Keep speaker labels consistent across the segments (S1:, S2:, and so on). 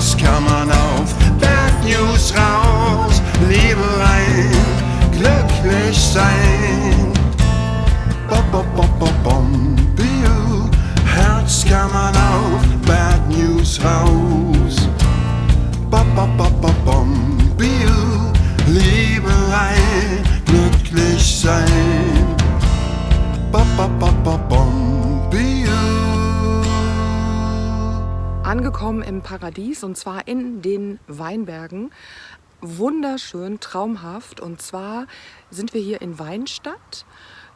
S1: Herz kann
S2: im Paradies und zwar in den Weinbergen. Wunderschön, traumhaft. Und zwar sind wir hier in Weinstadt.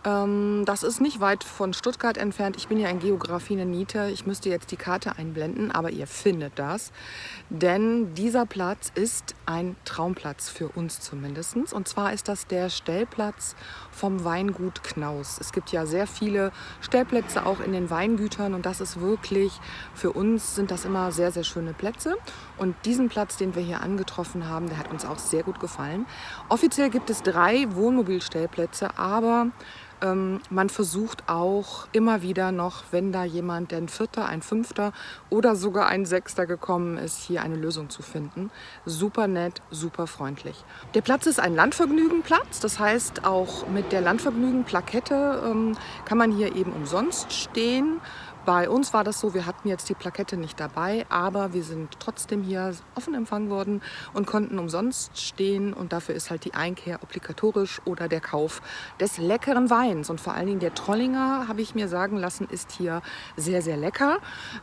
S2: Ähm, Das ist nicht weit von Stuttgart entfernt. Ich bin ja in Geografie eine Niete. Ich müsste jetzt die Karte einblenden, aber ihr findet das. Denn dieser Platz ist ein Traumplatz für uns zumindest. Und zwar ist das der Stellplatz vom Weingut Knaus. Es gibt ja sehr viele Stellplätze auch in den Weingütern und das ist wirklich, für uns sind das immer sehr, sehr schöne Plätze. Und diesen Platz, den wir hier angetroffen haben, der hat uns auch sehr gut gefallen. Offiziell gibt es drei Wohnmobilstellplätze, aber ähm, man versucht auch immer wieder noch, wenn da jemand, der ein Vierter, ein Fünfter oder sogar ein Sechster gekommen ist, hier eine Lösung zu finden. Super nett, super freundlich. Der Platz ist ein Landvergnügenplatz, das heißt auch mit der Landvergnügen-Plakette ähm, kann man hier eben umsonst stehen. Bei uns war das so, wir hatten jetzt die Plakette nicht dabei, aber wir sind trotzdem hier offen empfangen worden und konnten umsonst stehen und dafür ist halt die Einkehr obligatorisch oder der Kauf des leckeren Weins und vor allen Dingen der Trollinger, habe ich mir sagen lassen, ist hier sehr, sehr lecker.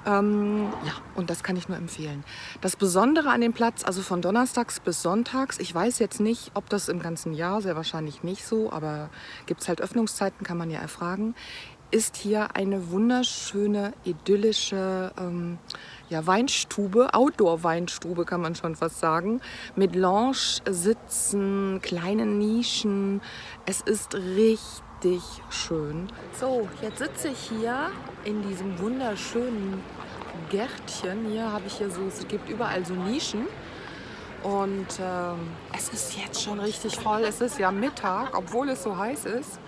S2: Ähm, ja, und das kann ich nur empfehlen. Das Besondere an dem Platz, also von Donnerstags bis Sonntags, ich weiß jetzt nicht, ob das im ganzen Jahr, sehr wahrscheinlich nicht so, aber gibt es halt Öffnungszeiten, kann man ja erfragen, ist hier eine wunderschöne, idyllische ähm, ja, Weinstube, Outdoor-Weinstube kann man schon fast sagen, mit Lounge-Sitzen, kleinen Nischen. Es ist richtig schön. So, jetzt sitze ich hier in diesem wunderschönen Gärtchen. Hier habe ich hier so, es gibt überall so Nischen. Und ähm, es ist jetzt schon richtig voll. Es ist ja Mittag, obwohl es so heiß ist.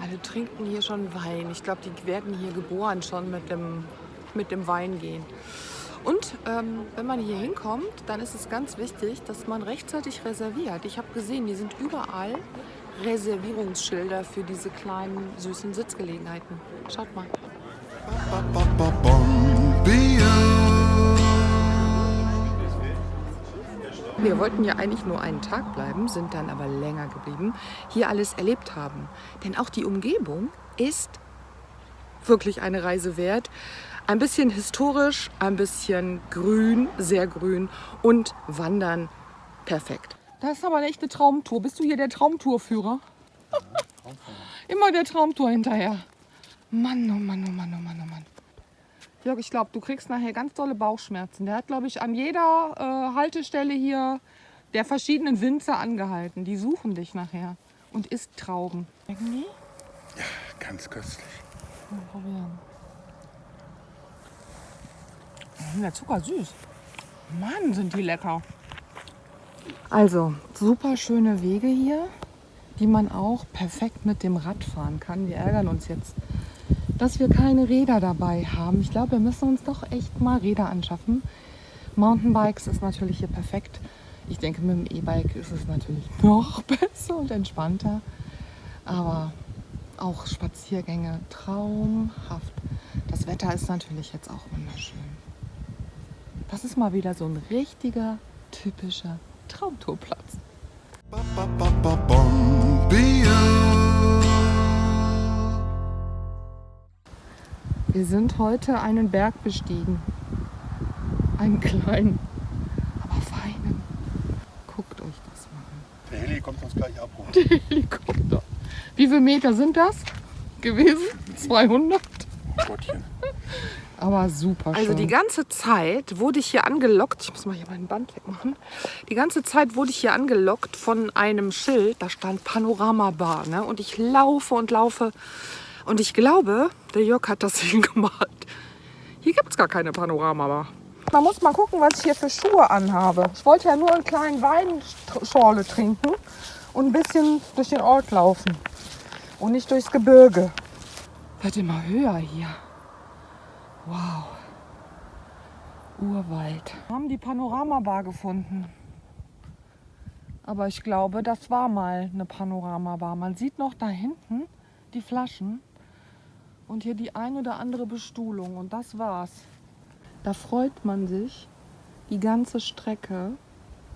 S2: Alle trinken hier schon Wein. Ich glaube, die werden hier geboren schon mit dem, mit dem Wein gehen. Und ähm, wenn man hier hinkommt, dann ist es ganz wichtig, dass man rechtzeitig reserviert. Ich habe gesehen, die sind überall Reservierungsschilder für diese kleinen süßen Sitzgelegenheiten. Schaut mal. Wir wollten ja eigentlich nur einen Tag bleiben, sind dann aber länger geblieben, hier alles erlebt haben. Denn auch die Umgebung ist wirklich eine Reise wert. Ein bisschen historisch, ein bisschen grün, sehr grün und wandern perfekt. Das ist aber echt eine Traumtour. Bist du hier der Traumtourführer? Immer der Traumtour hinterher. Mann, oh Mann, oh Mann, oh Mann, oh Mann. Jörg, ich glaube, du kriegst nachher ganz tolle Bauchschmerzen. Der hat, glaube ich, an jeder äh, Haltestelle hier der verschiedenen Winzer angehalten. Die suchen dich nachher und isst Trauben. Schmecken die?
S1: Ja, ganz köstlich.
S2: Mal probieren. Mm, Der Zucker süß. Mann, sind die lecker. Also, super schöne Wege hier, die man auch perfekt mit dem Rad fahren kann. Wir ärgern uns jetzt, dass wir keine Räder dabei haben. Ich glaube, wir müssen uns doch echt mal Räder anschaffen. Mountainbikes ist natürlich hier perfekt. Ich denke, mit dem E-Bike ist es natürlich noch besser und entspannter. Aber auch Spaziergänge traumhaft. Das Wetter ist natürlich jetzt auch wunderschön. Das ist mal wieder so ein richtiger, typischer Traumtourplatz. Wir sind heute einen Berg bestiegen. Einen kleinen, aber feinen. Guckt euch das mal an.
S1: Der Heli kommt uns gleich abholen.
S2: Helikopter. Wie viele Meter sind das gewesen? 200?
S1: Gottchen.
S2: Aber super schön. Also die ganze Zeit wurde ich hier angelockt. Ich muss mal hier mein Band wegmachen. Die ganze Zeit wurde ich hier angelockt von einem Schild. Da stand Panorama Bar. Ne? Und ich laufe und laufe. Und ich glaube, der Jörg hat das hingemalt. Hier gibt es gar keine Panorama Bar. Man muss mal gucken, was ich hier für Schuhe anhabe. Ich wollte ja nur einen kleinen Weinschorle trinken und ein bisschen durch den Ort laufen. Und nicht durchs Gebirge. Wird immer höher hier. Wow. Urwald. Wir haben die Panoramabar gefunden. Aber ich glaube, das war mal eine Panoramabar. Man sieht noch da hinten die Flaschen und hier die ein oder andere Bestuhlung. Und das war's. Da freut man sich die ganze Strecke,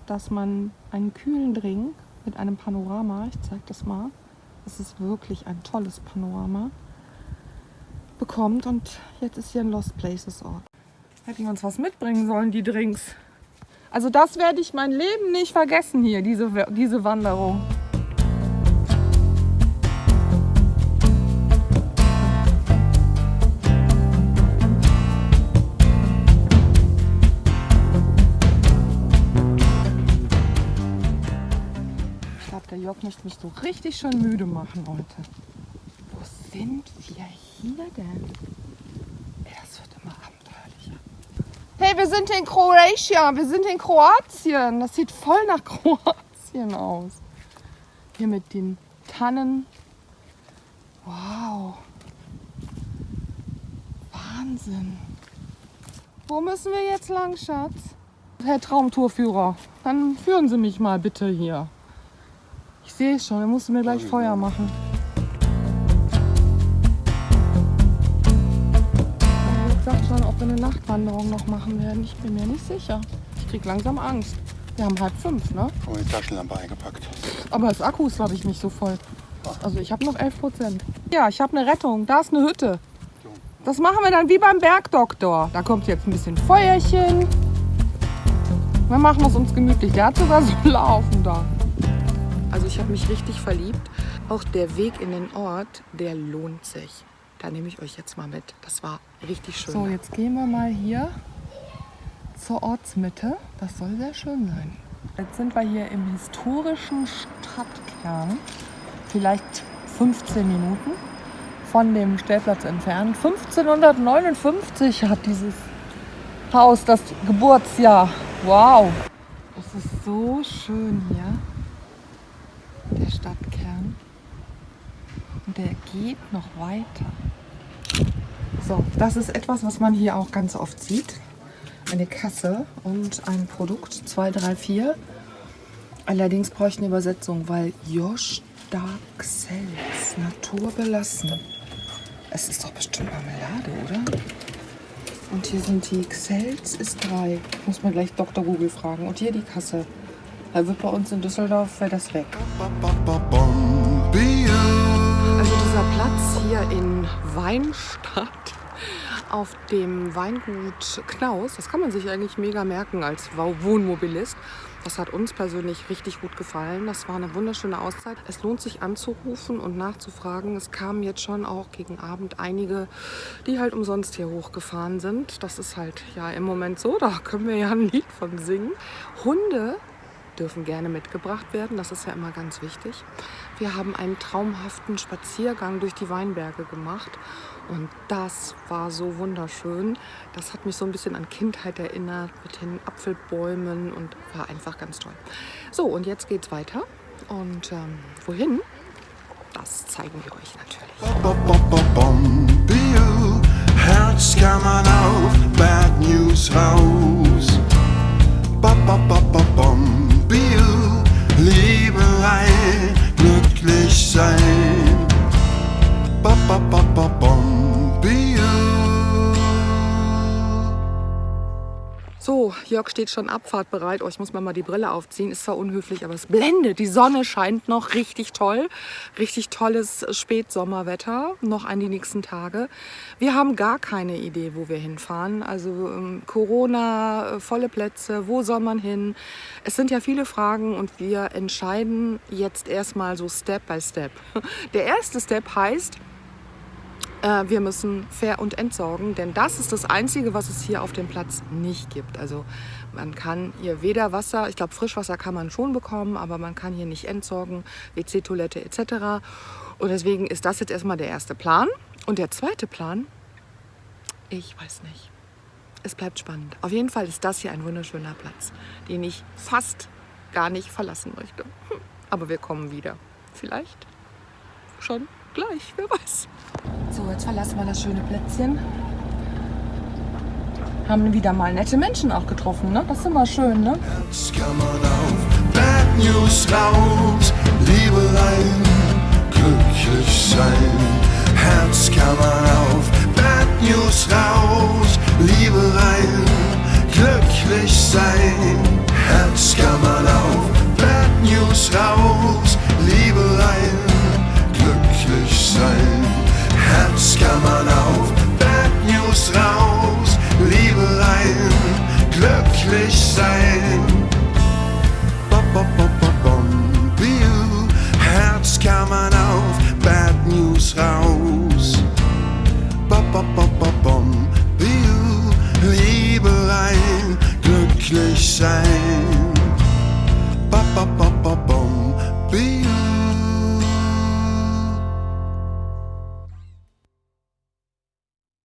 S2: dass man einen kühlen Drink mit einem Panorama, ich zeige das mal, es ist wirklich ein tolles Panorama, bekommt. Und jetzt ist hier ein Lost Places Ort. Hätten wir uns was mitbringen sollen, die Drinks. Also das werde ich mein Leben nicht vergessen hier, diese, diese Wanderung. Glaube, der Jörg möchte mich so richtig schön müde machen heute. Wo sind wir hier denn? Das wird immer abenteuerlicher. Hey, wir sind in Croatia. Wir sind in Kroatien. Das sieht voll nach Kroatien aus. Hier mit den Tannen. Wow. Wahnsinn. Wo müssen wir jetzt lang, Schatz? Herr Traumtourführer, dann führen Sie mich mal bitte hier. Ich sehe schon, er musste mir gleich Feuer machen. Ich sagt schon, ob wir eine Nachtwanderung noch machen werden. Ich bin mir nicht sicher. Ich krieg langsam Angst. Wir haben halb fünf, ne?
S1: Oh, die Taschenlampe eingepackt.
S2: Aber das Akku ist, glaube ich, nicht so voll. Also ich habe noch 11 Prozent. Ja, ich habe eine Rettung. Da ist eine Hütte. Das machen wir dann wie beim Bergdoktor. Da kommt jetzt ein bisschen Feuerchen. Wir machen es uns gemütlich. Der hat sogar so Laufen da. Ich habe mich richtig verliebt. Auch der Weg in den Ort, der lohnt sich. Da nehme ich euch jetzt mal mit. Das war richtig schön. So, jetzt gehen wir mal hier zur Ortsmitte. Das soll sehr schön sein. Jetzt sind wir hier im historischen Stadtkern. Vielleicht 15 Minuten von dem Stellplatz entfernt. 1559 hat dieses Haus das Geburtsjahr. Wow. Es ist so schön hier. Stadtkern. Und der geht noch weiter. So, das ist etwas, was man hier auch ganz oft sieht. Eine Kasse und ein Produkt 234. Allerdings brauche ich eine Übersetzung, weil Josh Dark Cells, naturbelassen. Es ist doch bestimmt Marmelade, oder? Und hier sind die Xels, ist drei. Muss man gleich Dr. Google fragen. Und hier die Kasse. Da wird bei uns in Düsseldorf, wäre das weg. Also dieser Platz hier in Weinstadt auf dem Weingut Knaus, das kann man sich eigentlich mega merken als Wohnmobilist. Das hat uns persönlich richtig gut gefallen. Das war eine wunderschöne Auszeit. Es lohnt sich anzurufen und nachzufragen. Es kamen jetzt schon auch gegen Abend einige, die halt umsonst hier hochgefahren sind. Das ist halt ja im Moment so, da können wir ja ein Lied von singen. Hunde dürfen gerne mitgebracht werden. Das ist ja immer ganz wichtig. Wir haben einen traumhaften Spaziergang durch die Weinberge gemacht und das war so wunderschön. Das hat mich so ein bisschen an Kindheit erinnert mit den Apfelbäumen und war einfach ganz toll. So, und jetzt geht's weiter. Und ähm, wohin? Das zeigen wir euch natürlich.
S1: Herz kann man auf Bad News raus. Bum, be you. Glücklich sein.
S2: Jörg steht schon abfahrtbereit. Oh, ich muss mir mal die Brille aufziehen. Ist zwar unhöflich, aber es blendet. Die Sonne scheint noch richtig toll. Richtig tolles Spätsommerwetter. Noch an die nächsten Tage. Wir haben gar keine Idee, wo wir hinfahren. Also ähm, Corona, äh, volle Plätze, wo soll man hin? Es sind ja viele Fragen und wir entscheiden jetzt erstmal so Step by Step. Der erste Step heißt, äh, wir müssen fair und entsorgen, denn das ist das Einzige, was es hier auf dem Platz nicht gibt. Also man kann hier weder Wasser, ich glaube Frischwasser kann man schon bekommen, aber man kann hier nicht entsorgen, WC-Toilette etc. Und deswegen ist das jetzt erstmal der erste Plan. Und der zweite Plan, ich weiß nicht. Es bleibt spannend. Auf jeden Fall ist das hier ein wunderschöner Platz, den ich fast gar nicht verlassen möchte. Hm. Aber wir kommen wieder. Vielleicht schon gleich, wer weiß. So, jetzt verlassen wir das schöne Plätzchen. haben wieder mal nette Menschen auch getroffen, ne? Das ist immer schön, ne?
S1: Jetzt kann man auf Bad News raus, Liebelein, glücklich sein. Herz kann man auf Bad News raus, Liebelein, glücklich sein. Herz kann man auf Bad News raus, Liebelein, glücklich sein. Herz kann man auf Bad News raus, Liebelein, glücklich sein. Bop, bop, bop,